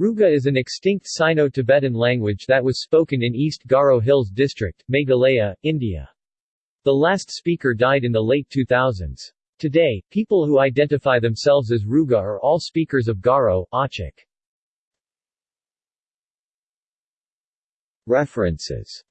Ruga is an extinct Sino-Tibetan language that was spoken in East Garo Hills District, Meghalaya, India. The last speaker died in the late 2000s. Today, people who identify themselves as Ruga are all speakers of Garo, Achik. References